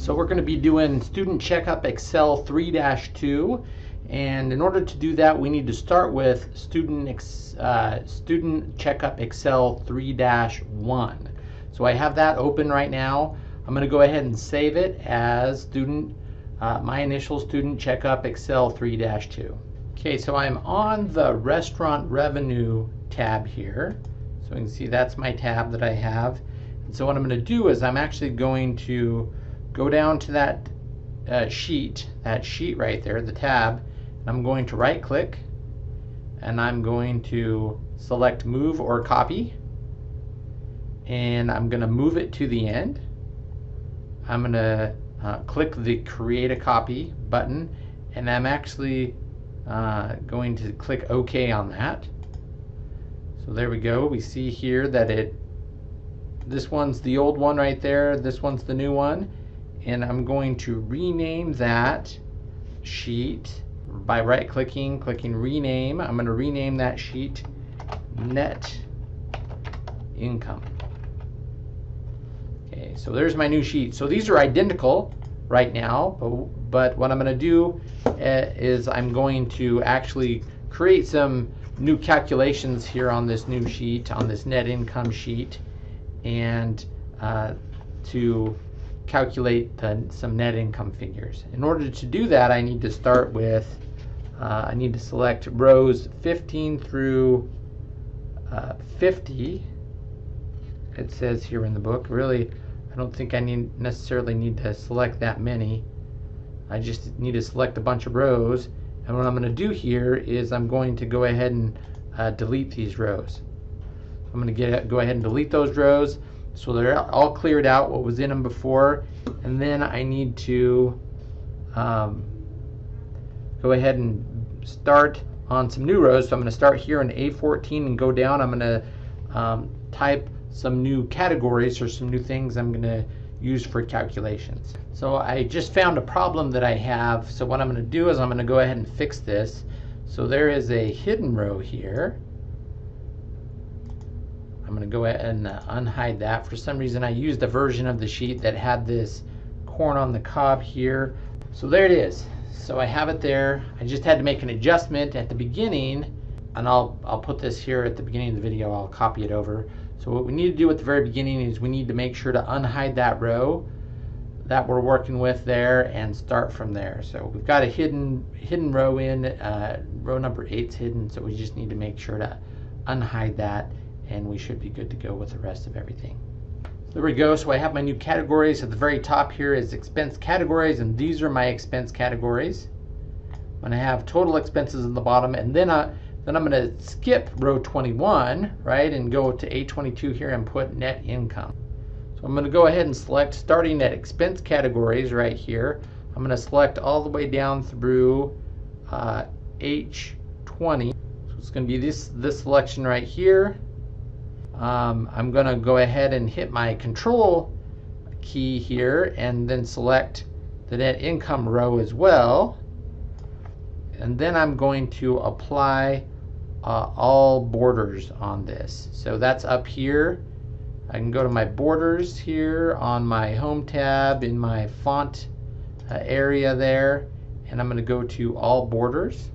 So we're going to be doing Student Checkup Excel 3-2 and in order to do that we need to start with Student, uh, Student Checkup Excel 3-1. So I have that open right now. I'm going to go ahead and save it as Student, uh, my initial Student Checkup Excel 3-2. Okay, so I'm on the Restaurant Revenue tab here. So you can see that's my tab that I have. And so what I'm going to do is I'm actually going to go down to that uh, sheet, that sheet right there, the tab, and I'm going to right click and I'm going to select move or copy and I'm going to move it to the end. I'm going to uh, click the create a copy button and I'm actually uh, going to click OK on that. So there we go. We see here that it this one's the old one right there. This one's the new one and I'm going to rename that sheet by right clicking, clicking rename. I'm going to rename that sheet net income. Okay, so there's my new sheet. So these are identical right now, but, but what I'm going to do uh, is I'm going to actually create some new calculations here on this new sheet, on this net income sheet, and uh, to calculate the, some net income figures. In order to do that, I need to start with, uh, I need to select rows 15 through uh, 50. It says here in the book. Really, I don't think I need necessarily need to select that many. I just need to select a bunch of rows. And what I'm going to do here is I'm going to go ahead and uh, delete these rows. I'm going to get go ahead and delete those rows. So they're all cleared out what was in them before. And then I need to um, go ahead and start on some new rows. So I'm going to start here in A14 and go down. I'm going to um, type some new categories or some new things I'm going to use for calculations. So I just found a problem that I have. So what I'm going to do is I'm going to go ahead and fix this. So there is a hidden row here. To go ahead and uh, unhide that. For some reason I used a version of the sheet that had this corn on the cob here. So there it is. So I have it there. I just had to make an adjustment at the beginning and I'll, I'll put this here at the beginning of the video. I'll copy it over. So what we need to do at the very beginning is we need to make sure to unhide that row that we're working with there and start from there. So we've got a hidden hidden row in, uh, row number eight's hidden, so we just need to make sure to unhide that and we should be good to go with the rest of everything. There we go. So I have my new categories. At the very top here is expense categories, and these are my expense categories. I'm going to have total expenses in the bottom, and then, I, then I'm going to skip row 21, right, and go to A22 here and put net income. So I'm going to go ahead and select starting at expense categories right here. I'm going to select all the way down through uh, H20. So it's going to be this, this selection right here um, I'm going to go ahead and hit my control key here and then select the net income row as well. And then I'm going to apply uh, all borders on this. So that's up here. I can go to my borders here on my home tab in my font uh, area there and I'm going to go to all borders.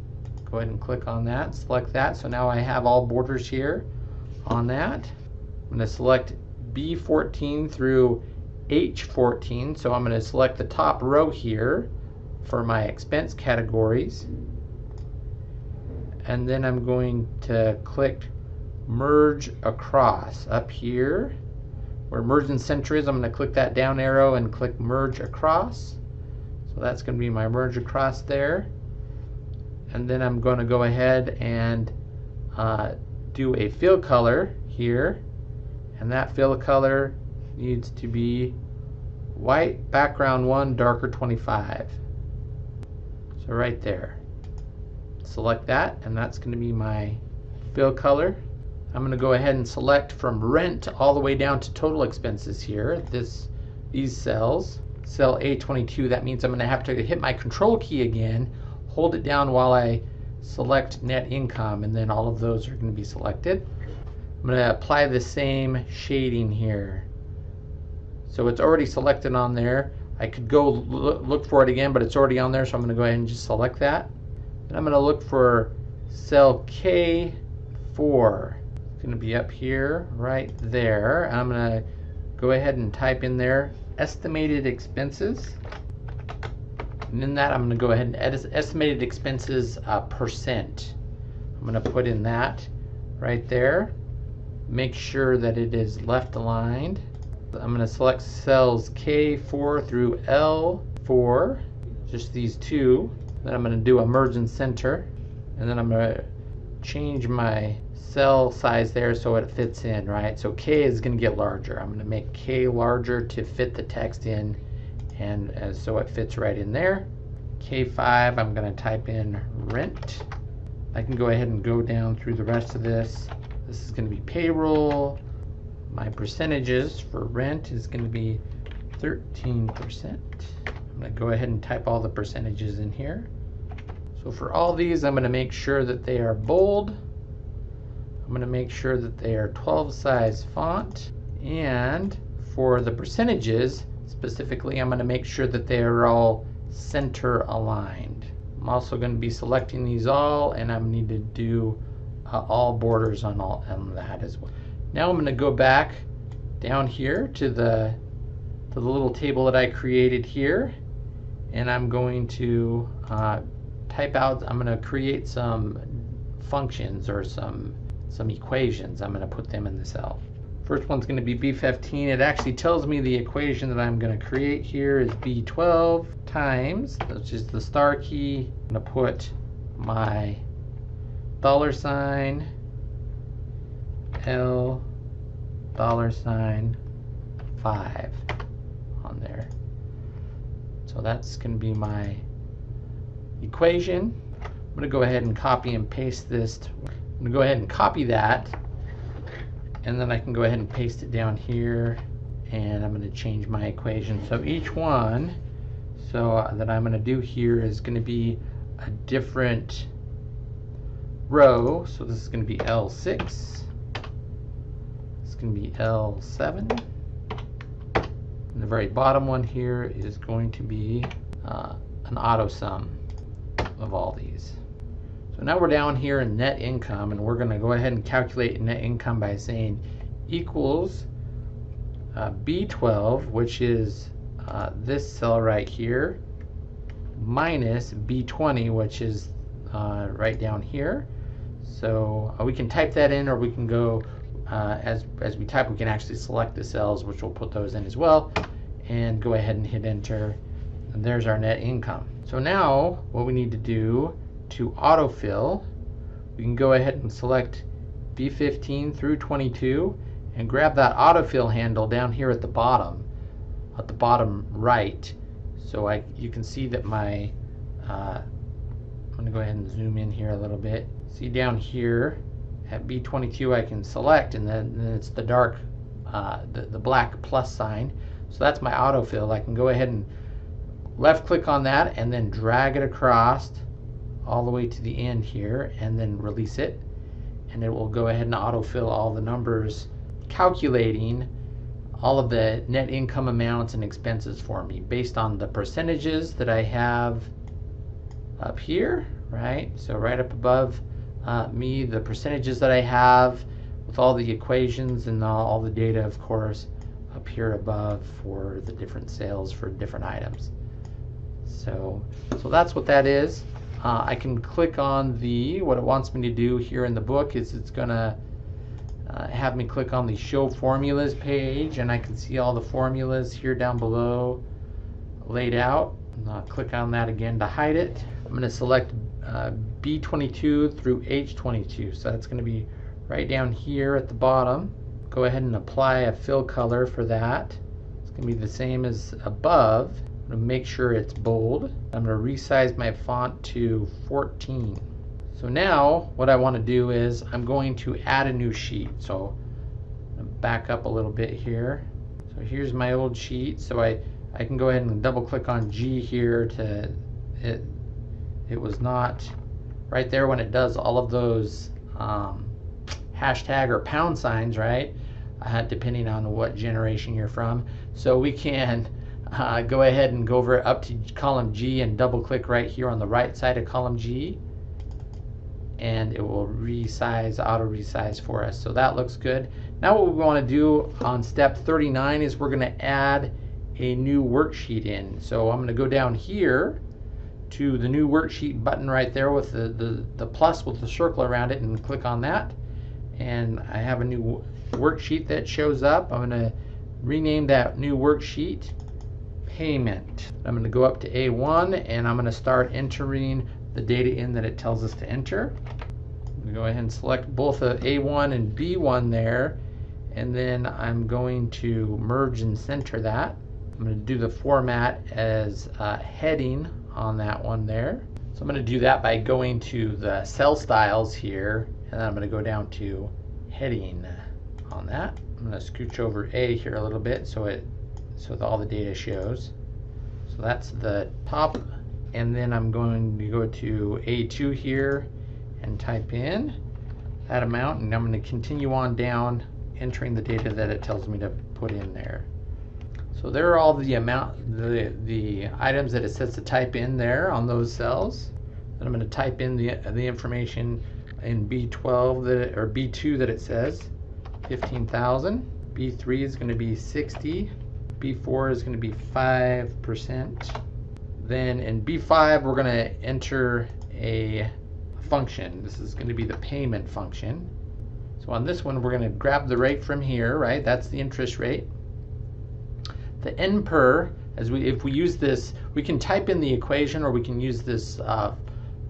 Go ahead and click on that, select that. So now I have all borders here on that. I'm going to select B14 through H14. So I'm going to select the top row here for my expense categories. And then I'm going to click merge across up here where merge and center is. I'm going to click that down arrow and click merge across. So that's going to be my merge across there. And then I'm going to go ahead and uh, do a fill color here and that fill color needs to be white background 1 darker 25 so right there. Select that and that's going to be my fill color. I'm going to go ahead and select from rent all the way down to total expenses here this these cells. Cell A22 that means I'm going to have to hit my control key again hold it down while I select net income and then all of those are going to be selected I'm going to apply the same shading here. So it's already selected on there. I could go look for it again, but it's already on there, so I'm going to go ahead and just select that. And I'm going to look for cell K4. It's going to be up here, right there. I'm going to go ahead and type in there estimated expenses. And in that, I'm going to go ahead and edit estimated expenses uh, percent. I'm going to put in that right there. Make sure that it is left aligned. I'm going to select cells K4 through L4, just these two. Then I'm going to do a merge and center. And then I'm going to change my cell size there so it fits in, right? So K is going to get larger. I'm going to make K larger to fit the text in and so it fits right in there. K5, I'm going to type in rent. I can go ahead and go down through the rest of this. This is going to be payroll. My percentages for rent is going to be 13%. I'm to go ahead and type all the percentages in here. So for all these, I'm going to make sure that they are bold. I'm going to make sure that they are 12 size font. And for the percentages, specifically, I'm going to make sure that they are all center aligned. I'm also going to be selecting these all and I'm need to do uh, all borders on all on that as well. Now I'm going to go back down here to the to the little table that I created here and I'm going to uh, type out I'm going to create some functions or some some equations I'm going to put them in the cell First one's going to be B15. It actually tells me the equation that I'm going to create here is B12 times, which is the star key. I'm going to put my dollar sign L dollar sign 5 on there. So that's going to be my equation. I'm going to go ahead and copy and paste this. I'm going to go ahead and copy that and then I can go ahead and paste it down here and I'm going to change my equation. So each one so uh, that I'm going to do here is going to be a different row. So this is going to be L6 it's going to be L7 and the very bottom one here is going to be uh, an auto sum of all so now we're down here in net income and we're going to go ahead and calculate net income by saying equals uh, B12, which is uh, this cell right here, minus B20, which is uh, right down here. So uh, we can type that in or we can go, uh, as, as we type, we can actually select the cells, which we'll put those in as well, and go ahead and hit enter. And there's our net income. So now what we need to do to autofill, we can go ahead and select B15 through 22 and grab that autofill handle down here at the bottom, at the bottom right. So I, you can see that my, uh, I'm going to go ahead and zoom in here a little bit. See down here at B22 I can select and then, then it's the dark, uh, the, the black plus sign. So that's my autofill. I can go ahead and left click on that and then drag it across all the way to the end here and then release it. And it will go ahead and autofill all the numbers calculating all of the net income amounts and expenses for me based on the percentages that I have up here right? So right up above uh, me the percentages that I have with all the equations and all, all the data of course up here above for the different sales for different items. So so that's what that is uh, I can click on the, what it wants me to do here in the book is it's going to uh, have me click on the show formulas page and I can see all the formulas here down below laid out. I'll click on that again to hide it. I'm going to select uh, B22 through H22. So that's going to be right down here at the bottom. Go ahead and apply a fill color for that. It's going to be the same as above. I'm to make sure it's bold. I'm going to resize my font to 14. So now what I want to do is I'm going to add a new sheet. So back up a little bit here. So here's my old sheet. So I, I can go ahead and double click on G here to it. It was not right there when it does all of those um, hashtag or pound signs, right? Uh, depending on what generation you're from. So we can uh, go ahead and go over up to column G and double click right here on the right side of column G and it will resize, auto resize for us. So that looks good. Now what we want to do on step 39 is we're going to add a new worksheet in. So I'm going to go down here to the new worksheet button right there with the, the, the plus with the circle around it and click on that. And I have a new worksheet that shows up. I'm going to rename that new worksheet payment. I'm going to go up to A1 and I'm going to start entering the data in that it tells us to enter. I'm going to go ahead and select both the A1 and B1 there and then I'm going to merge and center that. I'm going to do the format as a heading on that one there. So I'm going to do that by going to the cell styles here and then I'm going to go down to heading on that. I'm going to scooch over A here a little bit so it so all the data shows. So that's the top and then I'm going to go to A2 here and type in that amount and I'm going to continue on down entering the data that it tells me to put in there. So there are all the amount, the, the items that it says to type in there on those cells. Then I'm going to type in the, the information in B12 that or B2 that it says 15,000. B3 is going to be 60. B4 is going to be 5%. Then in B5, we're going to enter a function. This is going to be the payment function. So on this one, we're going to grab the rate from here, right? That's the interest rate. The NPER, as we, if we use this, we can type in the equation or we can use this uh,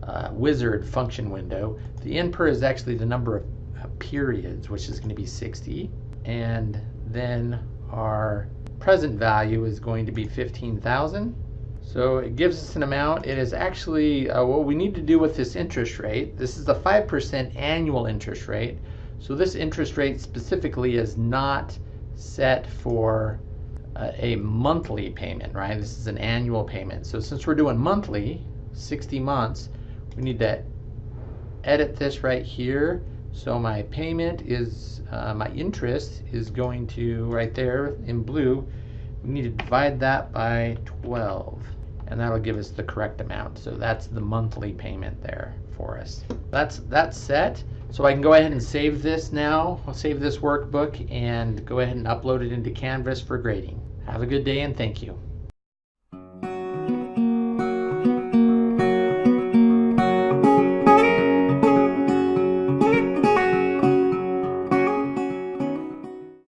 uh, wizard function window. The NPER is actually the number of uh, periods, which is going to be 60. And then our present value is going to be 15,000. So it gives us an amount. It is actually uh, what we need to do with this interest rate. This is a 5% annual interest rate. So this interest rate specifically is not set for uh, a monthly payment, right? This is an annual payment. So since we're doing monthly, 60 months, we need to edit this right here. So my payment is, uh, my interest is going to, right there in blue, we need to divide that by 12 and that'll give us the correct amount. So that's the monthly payment there for us. That's, that's set. So I can go ahead and save this now. I'll save this workbook and go ahead and upload it into Canvas for grading. Have a good day and thank you.